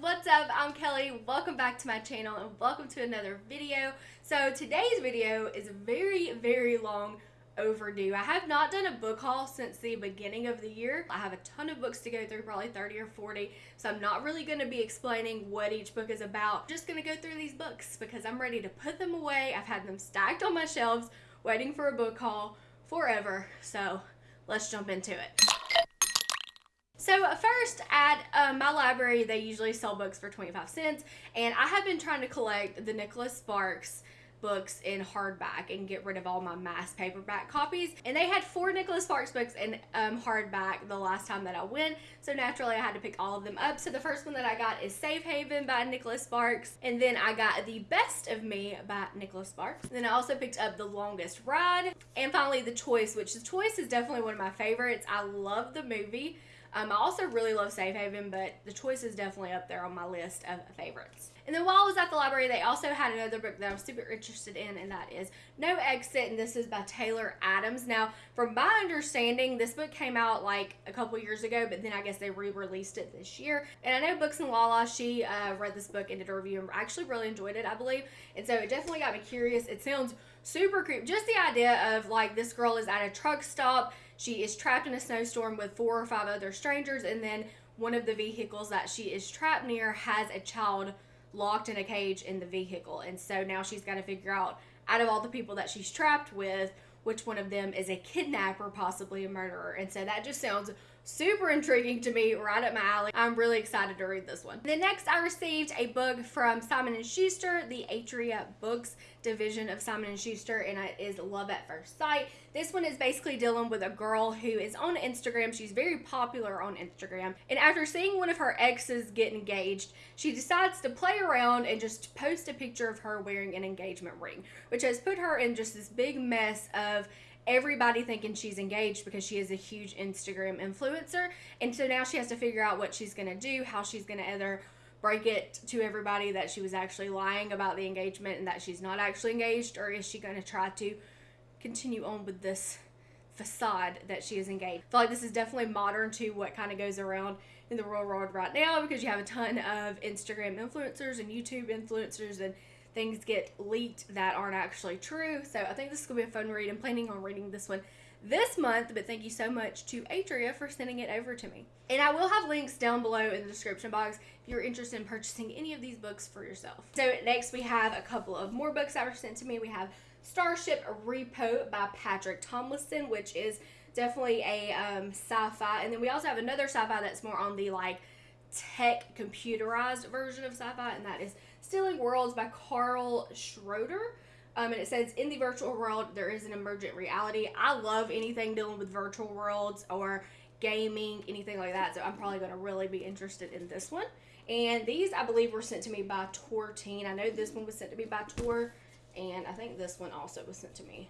what's up? I'm Kelly. Welcome back to my channel and welcome to another video. So today's video is very, very long overdue. I have not done a book haul since the beginning of the year. I have a ton of books to go through, probably 30 or 40, so I'm not really going to be explaining what each book is about. I'm just going to go through these books because I'm ready to put them away. I've had them stacked on my shelves waiting for a book haul forever, so let's jump into it. So first at um, my library, they usually sell books for 25 cents, and I have been trying to collect the Nicholas Sparks books in hardback and get rid of all my mass paperback copies. And they had four Nicholas Sparks books in um, hardback the last time that I went. So naturally I had to pick all of them up. So the first one that I got is Safe Haven by Nicholas Sparks. And then I got The Best of Me by Nicholas Sparks. And then I also picked up The Longest Ride. And finally The Choice, which The Choice is definitely one of my favorites. I love the movie. Um, I also really love Safe Haven, but The Choice is definitely up there on my list of favorites. And then while I was at the library, they also had another book that I'm super interested in, and that is No Exit, and this is by Taylor Adams. Now, from my understanding, this book came out like a couple years ago, but then I guess they re-released it this year. And I know BooksandLala, she uh, read this book and did a review and actually really enjoyed it, I believe. And so it definitely got me curious. It sounds super creepy. Just the idea of like this girl is at a truck stop, she is trapped in a snowstorm with four or five other strangers, and then one of the vehicles that she is trapped near has a child locked in a cage in the vehicle. And so now she's got to figure out, out of all the people that she's trapped with, which one of them is a kidnapper, possibly a murderer. And so that just sounds super intriguing to me, right up my alley. I'm really excited to read this one. Then next, I received a book from Simon & Schuster, the Atria Books division of Simon & Schuster, and it is Love at First Sight. This one is basically dealing with a girl who is on Instagram. She's very popular on Instagram, and after seeing one of her exes get engaged, she decides to play around and just post a picture of her wearing an engagement ring, which has put her in just this big mess of everybody thinking she's engaged because she is a huge Instagram influencer. And so now she has to figure out what she's going to do, how she's going to either break it to everybody that she was actually lying about the engagement and that she's not actually engaged, or is she going to try to continue on with this facade that she is engaged? I feel like this is definitely modern to what kind of goes around in the real world right now because you have a ton of Instagram influencers and YouTube influencers and things get leaked that aren't actually true. So I think this is going to be a fun read. I'm planning on reading this one this month, but thank you so much to Atria for sending it over to me. And I will have links down below in the description box if you're interested in purchasing any of these books for yourself. So next we have a couple of more books that were sent to me. We have Starship Repo by Patrick Tomlinson, which is definitely a um, sci-fi. And then we also have another sci-fi that's more on the like tech computerized version of sci-fi, and that is Stealing Worlds by Karl Schroeder. Um, and it says, in the virtual world, there is an emergent reality. I love anything dealing with virtual worlds or gaming, anything like that. So I'm probably going to really be interested in this one. And these, I believe, were sent to me by Tor Teen. I know this one was sent to me by Tor. And I think this one also was sent to me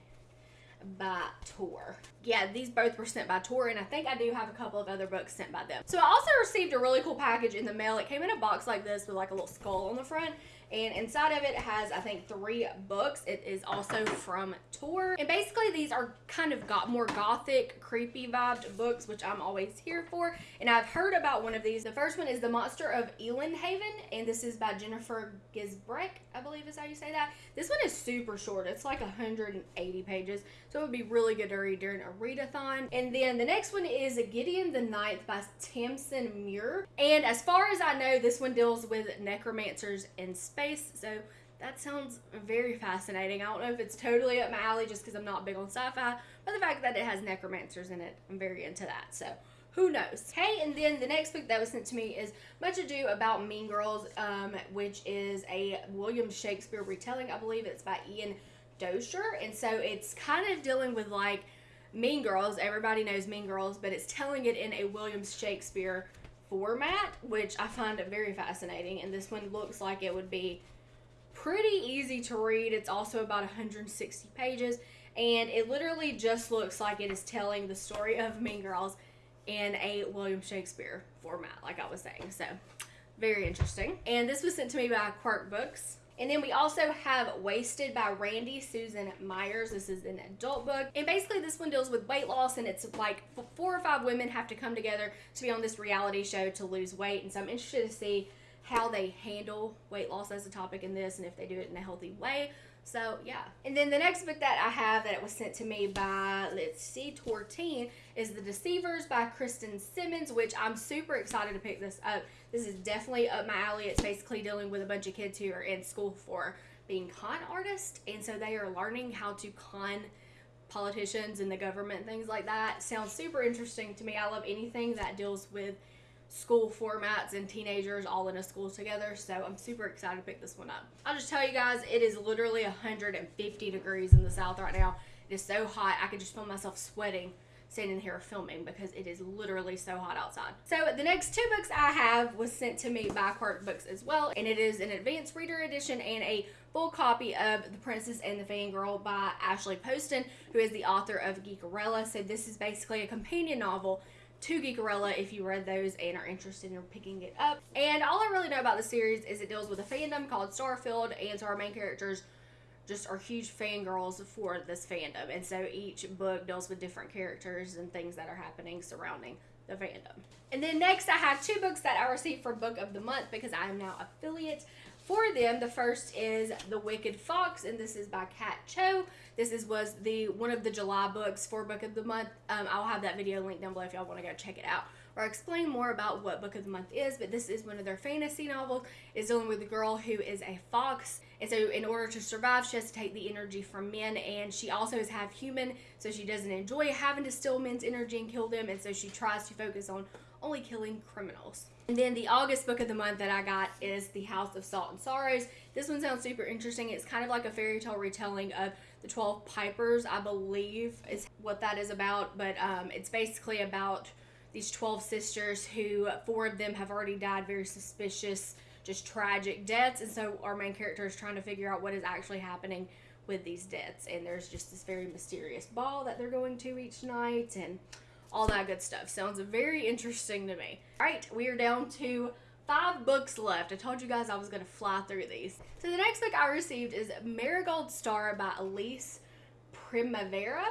by Tor. Yeah, these both were sent by Tor, and I think I do have a couple of other books sent by them. So I also received a really cool package in the mail. It came in a box like this with like a little skull on the front, and inside of it has I think three books it is also from Tor and basically these are kind of got more gothic creepy vibed books which I'm always here for and I've heard about one of these the first one is the monster of Haven, and this is by Jennifer Giesbrecht I believe is how you say that this one is super short it's like 180 pages so it would be really good to read during a readathon and then the next one is Gideon the Ninth by Tamsin Muir and as far as I know this one deals with necromancers in space. So that sounds very fascinating. I don't know if it's totally up my alley just because I'm not big on sci-fi, but the fact that it has necromancers in it, I'm very into that. So who knows? Hey, and then the next book that was sent to me is Much Ado About Mean Girls, um, which is a William Shakespeare retelling. I believe it's by Ian Doescher. And so it's kind of dealing with like Mean Girls. Everybody knows Mean Girls, but it's telling it in a William Shakespeare format, which I find very fascinating. And this one looks like it would be pretty easy to read. It's also about 160 pages, and it literally just looks like it is telling the story of Mean Girls in a William Shakespeare format, like I was saying. So, very interesting. And this was sent to me by Quirk Books. And then we also have Wasted by Randy Susan Meyers. This is an adult book. And basically this one deals with weight loss and it's like four or five women have to come together to be on this reality show to lose weight. And so I'm interested to see how they handle weight loss as a topic in this and if they do it in a healthy way. So yeah. And then the next book that I have that was sent to me by let's see, Tor Teen is The Deceivers by Kristen Simmons, which I'm super excited to pick this up. This is definitely up my alley. It's basically dealing with a bunch of kids who are in school for being con artists, and so they are learning how to con politicians and the government things like that. Sounds super interesting to me. I love anything that deals with school formats and teenagers all in a school together. So I'm super excited to pick this one up. I'll just tell you guys, it is literally 150 degrees in the south right now. It is so hot, I could just feel myself sweating standing here filming because it is literally so hot outside. So the next two books I have was sent to me by Quirk Books as well, and it is an advanced reader edition and a full copy of The Princess and the Fangirl by Ashley Poston, who is the author of Geekerella. So this is basically a companion novel to Geekerella if you read those and are interested in picking it up. And all I really know about the series is it deals with a fandom called Starfield, and so our main characters just are huge fangirls for this fandom. And so each book deals with different characters and things that are happening surrounding the fandom. And then next, I have two books that I received for Book of the Month because I am now affiliate for them. The first is The Wicked Fox, and this is by Kat Cho. This is was the one of the July books for Book of the Month. Um, I'll have that video linked down below if y'all want to go check it out or explain more about what Book of the Month is. But this is one of their fantasy novels. It's dealing with a girl who is a fox, and so in order to survive, she has to take the energy from men, and she also is half human, so she doesn't enjoy having to steal men's energy and kill them, and so she tries to focus on only killing criminals. And then the August book of the month that I got is The House of Salt and Sorrows. This one sounds super interesting. It's kind of like a fairy tale retelling of the 12 Pipers, I believe is what that is about. But um, it's basically about these 12 sisters who, four of them have already died very suspicious, just tragic deaths. And so our main character is trying to figure out what is actually happening with these deaths. And there's just this very mysterious ball that they're going to each night. And all that good stuff. Sounds very interesting to me. All right, we are down to five books left. I told you guys I was going to fly through these. So the next book I received is Marigold Star by Elise Primavera.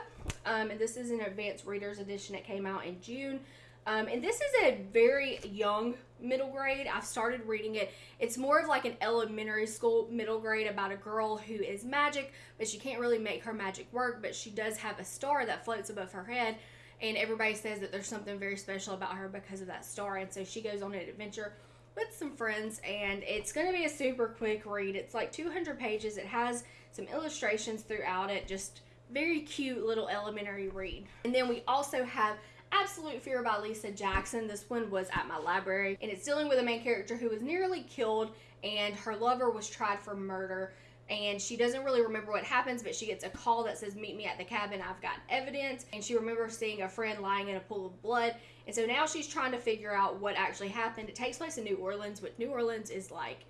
Um, and this is an advanced reader's edition. It came out in June. Um, and this is a very young middle grade. I've started reading it. It's more of like an elementary school middle grade about a girl who is magic, but she can't really make her magic work, but she does have a star that floats above her head and everybody says that there's something very special about her because of that star. And so she goes on an adventure with some friends and it's going to be a super quick read. It's like 200 pages. It has some illustrations throughout it just very cute little elementary read. And then we also have absolute fear by lisa jackson. This one was at my library and it's dealing with a main character who was nearly killed and her lover was tried for murder and she doesn't really remember what happens, but she gets a call that says, Meet me at the cabin, I've got evidence. And she remembers seeing a friend lying in a pool of blood. And so now she's trying to figure out what actually happened. It takes place in New Orleans, which New Orleans is like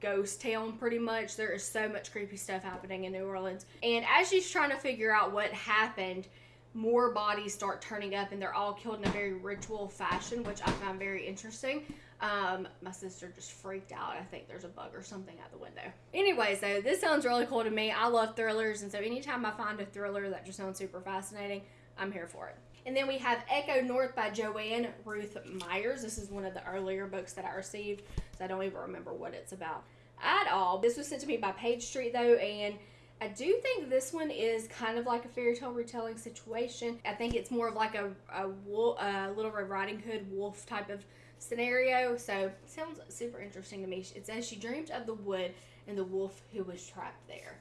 ghost town pretty much. There is so much creepy stuff happening in New Orleans. And as she's trying to figure out what happened, more bodies start turning up and they're all killed in a very ritual fashion, which I find very interesting. Um, my sister just freaked out. I think there's a bug or something at the window. Anyway, so this sounds really cool to me. I love thrillers, and so anytime I find a thriller that just sounds super fascinating, I'm here for it. And then we have Echo North by Joanne Ruth Myers. This is one of the earlier books that I received, so I don't even remember what it's about at all. This was sent to me by Page Street though, and I do think this one is kind of like a fairy tale retelling situation. I think it's more of like a, a, wolf, a Little Red Riding Hood wolf type of scenario. So sounds super interesting to me. It says she dreamed of the wood and the wolf who was trapped there.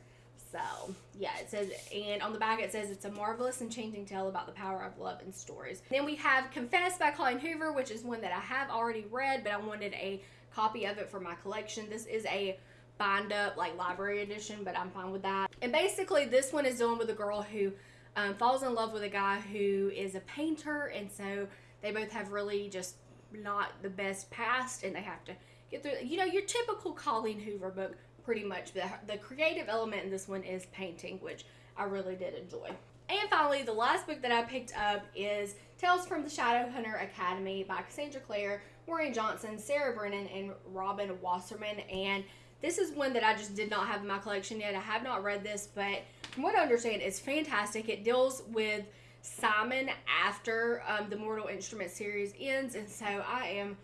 So yeah, it says, and on the back it says it's a marvelous and changing tale about the power of love and stories. Then we have Confess by Colleen Hoover, which is one that I have already read, but I wanted a copy of it for my collection. This is a bind up like library edition, but I'm fine with that. And basically, this one is dealing with a girl who um, falls in love with a guy who is a painter, and so they both have really just not the best past and they have to get through you know your typical colleen hoover book pretty much. The, the creative element in this one is painting which i really did enjoy. And finally the last book that i picked up is tales from the shadowhunter academy by cassandra clare maureen johnson sarah brennan and robin wasserman. And this is one that i just did not have in my collection yet. I have not read this but from what i understand it's fantastic. It deals with Simon after um, the Mortal Instrument series ends, and so I am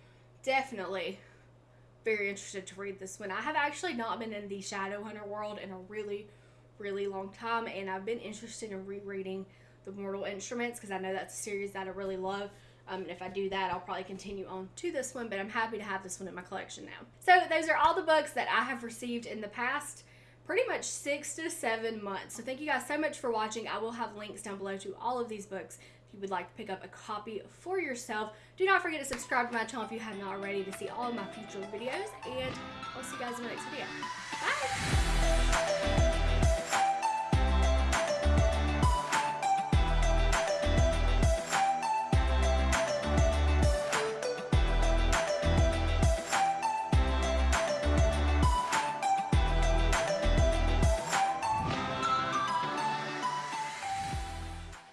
definitely very interested to read this one. I have actually not been in the Shadowhunter world in a really, really long time, and I've been interested in rereading the Mortal Instruments because I know that's a series that I really love. Um, and if I do that, I'll probably continue on to this one, but I'm happy to have this one in my collection now. So, those are all the books that I have received in the past pretty much six to seven months. So, thank you guys so much for watching. I will have links down below to all of these books if you would like to pick up a copy for yourself. Do not forget to subscribe to my channel if you have not already to see all of my future videos, and I'll see you guys in the next video. Bye!